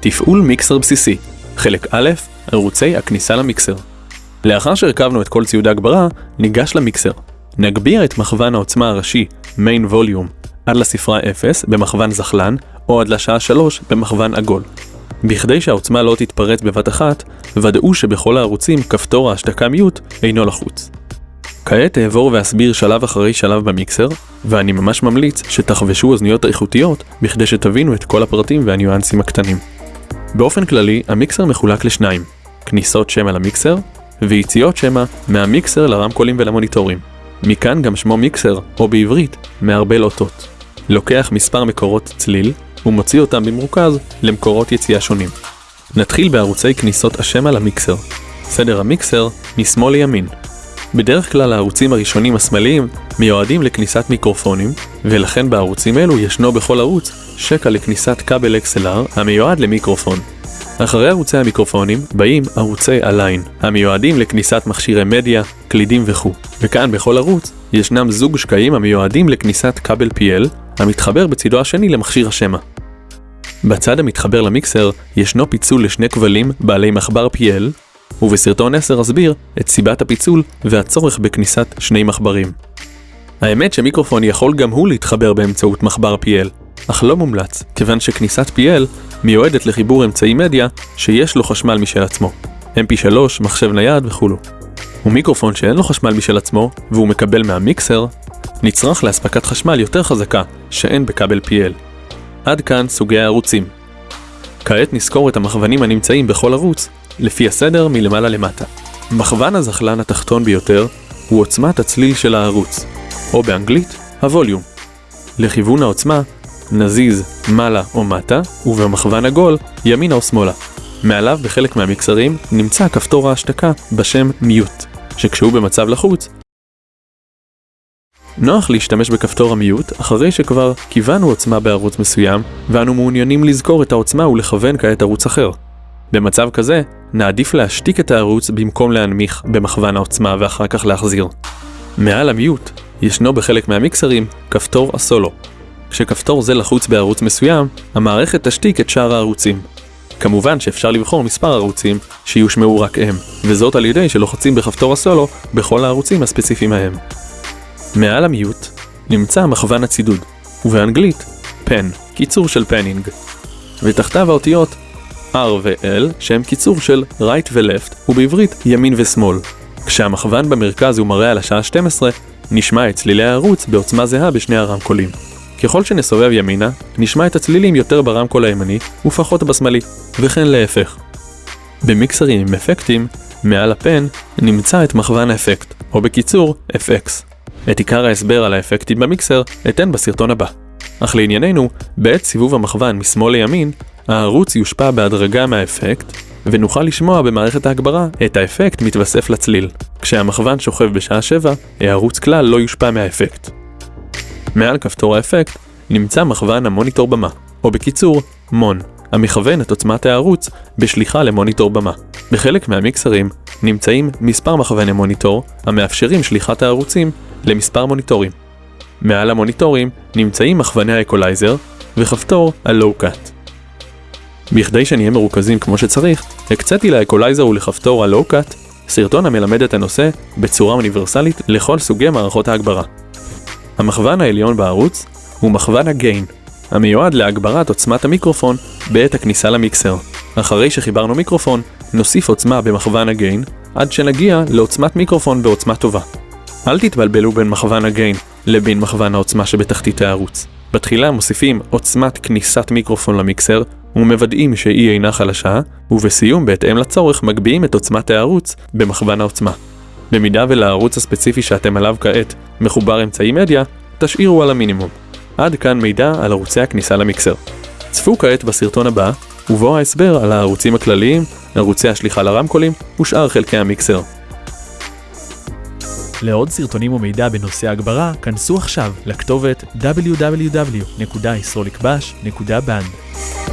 תפעול מיקסר בסיסי, חלק א', ערוצי הכניסה למיקסר. לאחר שהרכבנו את כל ציוד ההגברה, ניגש למיקסר. נגביה את מכוון העוצמה הראשי, מיין ווליום, עד לספרה 0 במכוון זחלן, או עד לשעה 3 במכוון עגול. בכדי שהעוצמה לא תתפרץ בבת אחת, ודאו שבכל הערוצים כפתור ההשתקה מיוט אינו לחוץ. כעת אעבור ואסביר שלב אחרי שלב במיקסר, ואני ממש ממליץ שתחבשו אוזניות איכותיות בכדי שתבינו את כל הפרטים והניואנסים הקטנים. באופן כללי, המיקסר מחולק לשניים, כניסות שמע למיקסר, ויציאות שמע מהמיקסר לרמקולים ולמוניטורים. מכאן גם שמו מיקסר, או בעברית, מערבל אותות. לוקח מספר מקורות צליל, ומוציא אותם במרוכז למקורות יציאה שונים. נתחיל בערוצי כניסות השמע למיקסר. סדר המיקסר משמאל לימין. בדרך כלל הערוצים הראשונים השמאליים מיועדים לכניסת מיקרופונים, ולכן בערוצים אלו ישנו בכל ערוץ שקע לכניסת כבל XLR המיועד למיקרופון. אחרי ערוצי המיקרופונים באים ערוצי הליין, המיועדים לכניסת מכשירי מדיה, קלידים וכו'. וכאן בכל ערוץ ישנם זוג שקעים המיועדים לכניסת כבל PL, המתחבר בצידו השני למכשיר השמע. בצד המתחבר למיקסר ישנו פיצול לשני כבלים בעלי מחבר PL, ובסרטון 10 אסביר את סיבת הפיצול והצורך בכניסת שני מחברים. האמת שמיקרופון יכול גם הוא להתחבר באמצעות מחבר PL, אך לא מומלץ, כיוון שכניסת PL מיועדת לחיבור אמצעי מדיה שיש לו חשמל משל עצמו, mp3, מחשב נייד וכולו. ומיקרופון שאין לו חשמל משל עצמו, והוא מקבל מהמיקסר, נצרך לאספקת חשמל יותר חזקה, שאין בכבל PL. עד כאן סוגי הערוצים. כעת נזכור את המכוונים הנמצאים בכל ערוץ, לפי הסדר מלמעלה למטה. מכוון הזחלן התחתון ביותר הוא עוצמת הצליל של הערוץ, או באנגלית, הווליום. לכיוון העוצמה, נזיז מעלה או מטה, ובמכוון עגול, ימינה או שמאלה. מעליו בחלק מהמקסרים נמצא כפתור ההשתקה בשם מיוט, שכשהוא במצב לחוץ, נוח להשתמש בכפתור המיוט אחרי שכבר כיוונו עוצמה בערוץ מסוים, ואנו מעוניינים לזכור את העוצמה ולכוון כעת ערוץ אחר. במצב כזה, נעדיף להשתיק את הערוץ במקום להנמיך במכוון העוצמה ואחר כך להחזיר. מעל המיוט, ישנו בחלק מהמיקסרים כפתור הסולו. כשכפתור זה לחוץ בערוץ מסוים, המערכת תשתיק את שאר הערוצים. כמובן שאפשר לבחור מספר ערוצים שיושמעו רק הם, וזאת על ידי שלוחצים בכפתור הסולו בכל הערוצים הספציפיים ההם. מעל המיוט נמצא מכוון הצידוד, ובאנגלית פן, קיצור של פנינג, ותחתיו האותיות R ו-L שהם קיצור של right ו-left, ובעברית ימין ושמאל. כשהמכוון במרכז הוא מראה על השעה 12, נשמע את צלילי הערוץ בעוצמה זהה בשני הרמקולים. ככל שנסובב ימינה, נשמע את הצלילים יותר ברמקול הימני ופחות בשמאלי, וכן להפך. במיקסרים עם אפקטים, מעל הפן נמצא את מכוון האפקט, או בקיצור, FX. את עיקר ההסבר על האפקטים במיקסר אתן בסרטון הבא. אך לענייננו, בעת סיבוב המכוון משמאל לימין, הערוץ יושפע בהדרגה מהאפקט, ונוכל לשמוע במערכת ההגברה את האפקט מתווסף לצליל. כשהמכוון שוכב בשעה 7, הערוץ כלל לא יושפע מהאפקט. מעל כפתור האפקט נמצא מכוון המוניטור במה, או בקיצור, MON, המכוון את עוצמת הערוץ בשליחה למוניטור במה. בחלק מהמיקסרים נמצאים מספר מכווני מוניטור המאפשרים שליחת הערוצים למספר מוניטורים. מעל המוניטורים נמצאים מכווני האקולייזר וכפתור ה-Low-Cut. בכדי שנהיה מרוכזים כמו שצריך, הקציתי לאקולייזר ולכפתור ה-Low-Cut סרטון המלמד את הנושא בצורה אוניברסלית לכל סוגי מערכות ההגברה. המכוון העליון בערוץ הוא מכוון ה gain, המיועד להגברת עוצמת המיקרופון בעת הכניסה למיקסר. אחרי שחיברנו מיקרופון, נוסיף עוצמה במכוון ה gain, עד שנגיע לעוצמת מיקרופון בעוצמה טובה. אל תתבלבלו בין מכוון ה gain לבין מכוון העוצמה שבתחתית הערוץ. בתחילה מוסיפים עוצמת כניסת מיקרופון למיקסר, ומוודאים שהיא אינה חלשה, ובסיום בהתאם לצורך מגביהים את עוצמת הערוץ במכוון העוצמה. במידה ולערוץ הספציפי שאתם עליו כעת מחובר אמצעי מדיה, תשאירו על המינימום. עד כאן מידע על ערוצי הכניסה למיקסר. צפו כעת בסרטון הבא, ובו ההסבר על הערוצים הכלליים, ערוצי השליחה לרמקולים ושאר חלקי המיקסר. לעוד סרטונים ומידע בנושא הגברה, כנסו עכשיו לכתובת www.yisrolikbash.band.